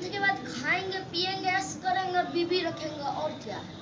Tenth के बाद खाएँगे पिएँगे ऐसा करेंगे बीबी रखेंगे और क्या? है